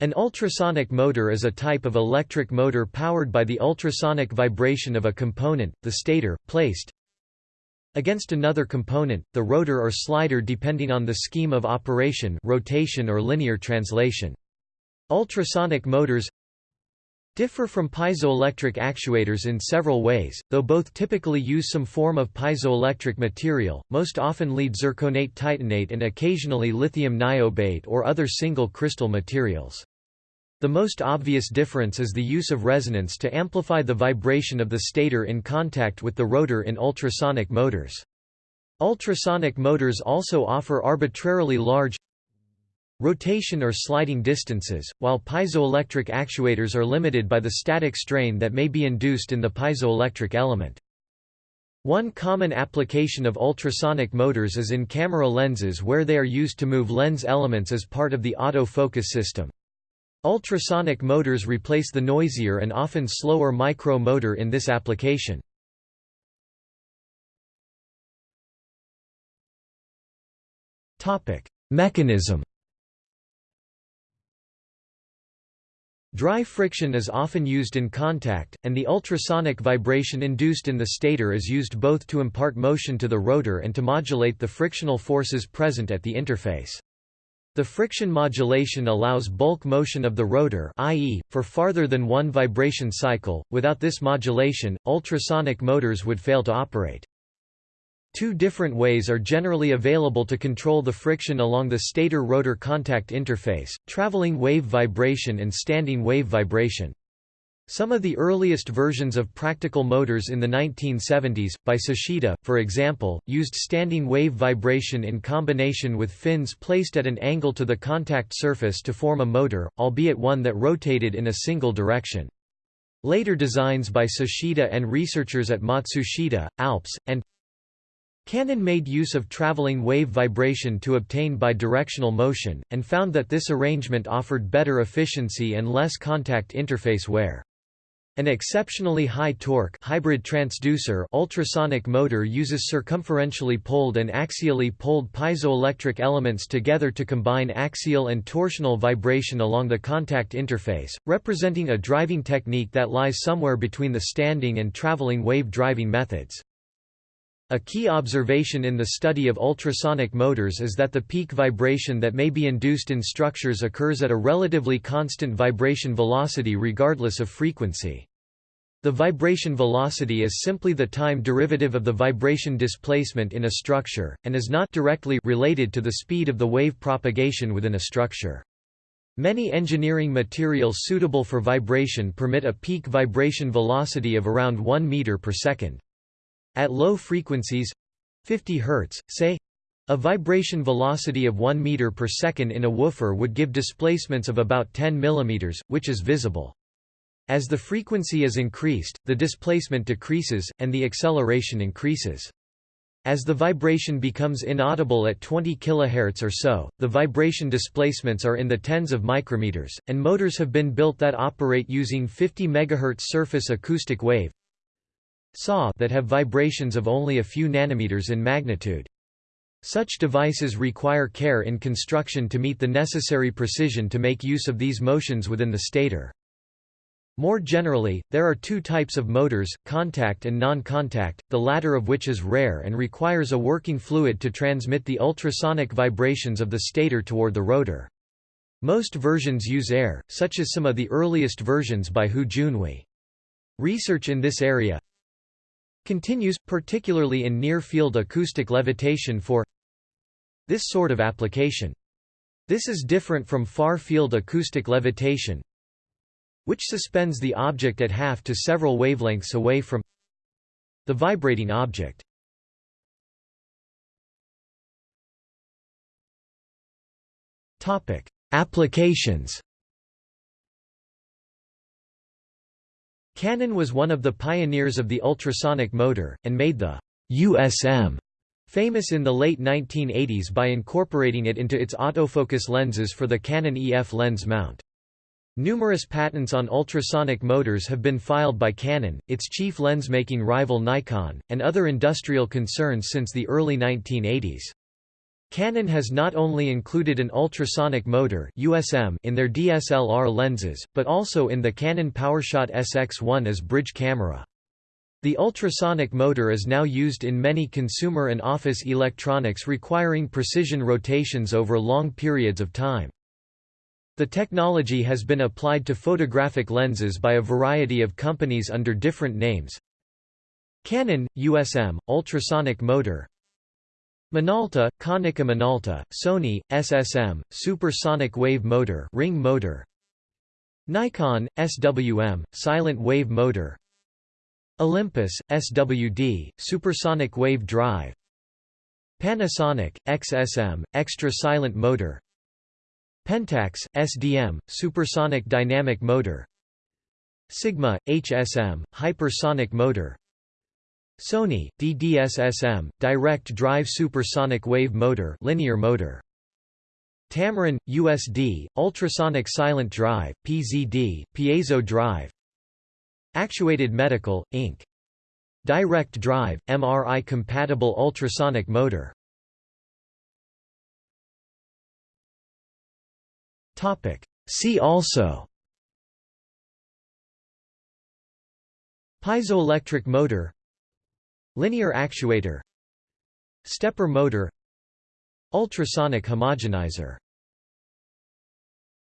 An ultrasonic motor is a type of electric motor powered by the ultrasonic vibration of a component, the stator, placed against another component, the rotor or slider depending on the scheme of operation rotation or linear translation. Ultrasonic motors differ from piezoelectric actuators in several ways, though both typically use some form of piezoelectric material, most often lead zirconate titanate and occasionally lithium niobate or other single crystal materials. The most obvious difference is the use of resonance to amplify the vibration of the stator in contact with the rotor in ultrasonic motors. Ultrasonic motors also offer arbitrarily large rotation or sliding distances, while piezoelectric actuators are limited by the static strain that may be induced in the piezoelectric element. One common application of ultrasonic motors is in camera lenses where they are used to move lens elements as part of the autofocus system. Ultrasonic motors replace the noisier and often slower micro motor in this application. Mechanism Dry friction is often used in contact, and the ultrasonic vibration induced in the stator is used both to impart motion to the rotor and to modulate the frictional forces present at the interface. The friction modulation allows bulk motion of the rotor i.e., for farther than one vibration cycle, without this modulation, ultrasonic motors would fail to operate. Two different ways are generally available to control the friction along the stator-rotor contact interface, traveling wave vibration and standing wave vibration. Some of the earliest versions of practical motors in the 1970s, by Sashida, for example, used standing wave vibration in combination with fins placed at an angle to the contact surface to form a motor, albeit one that rotated in a single direction. Later designs by Sashida and researchers at Matsushita, Alps, and Canon made use of traveling wave vibration to obtain bidirectional motion, and found that this arrangement offered better efficiency and less contact interface wear. An exceptionally high torque hybrid transducer ultrasonic motor uses circumferentially poled and axially poled piezoelectric elements together to combine axial and torsional vibration along the contact interface, representing a driving technique that lies somewhere between the standing and traveling wave driving methods. A key observation in the study of ultrasonic motors is that the peak vibration that may be induced in structures occurs at a relatively constant vibration velocity regardless of frequency. The vibration velocity is simply the time derivative of the vibration displacement in a structure, and is not directly related to the speed of the wave propagation within a structure. Many engineering materials suitable for vibration permit a peak vibration velocity of around 1 meter per second. At low frequencies 50 Hz, say a vibration velocity of 1 meter per second in a woofer would give displacements of about 10 mm, which is visible. As the frequency is increased, the displacement decreases, and the acceleration increases. As the vibration becomes inaudible at 20 kHz or so, the vibration displacements are in the tens of micrometers, and motors have been built that operate using 50 MHz surface acoustic wave SAW that have vibrations of only a few nanometers in magnitude. Such devices require care in construction to meet the necessary precision to make use of these motions within the stator. More generally, there are two types of motors, contact and non-contact, the latter of which is rare and requires a working fluid to transmit the ultrasonic vibrations of the stator toward the rotor. Most versions use air, such as some of the earliest versions by Hu Junhui. Research in this area, continues, particularly in near-field acoustic levitation for this sort of application. This is different from far-field acoustic levitation, which suspends the object at half to several wavelengths away from the vibrating object. Applications Canon was one of the pioneers of the ultrasonic motor, and made the USM famous in the late 1980s by incorporating it into its autofocus lenses for the Canon EF lens mount. Numerous patents on ultrasonic motors have been filed by Canon, its chief lens-making rival Nikon, and other industrial concerns since the early 1980s. Canon has not only included an ultrasonic motor USM in their DSLR lenses, but also in the Canon PowerShot SX1 as bridge camera. The ultrasonic motor is now used in many consumer and office electronics requiring precision rotations over long periods of time. The technology has been applied to photographic lenses by a variety of companies under different names. Canon, USM, ultrasonic motor Minolta, Konica Minolta, Sony, SSM, supersonic wave motor ring motor. Nikon, SWM, silent wave motor. Olympus, SWD, supersonic wave drive. Panasonic, XSM, extra silent motor. Pentax, SDM, supersonic dynamic motor. Sigma, HSM, hypersonic motor Sony, DDSSM, direct drive supersonic wave motor linear motor. Tamron, USD, ultrasonic silent drive, PZD, piezo drive. Actuated Medical, Inc. Direct drive, MRI compatible ultrasonic motor. Topic. See also Piezoelectric motor Linear actuator Stepper motor Ultrasonic homogenizer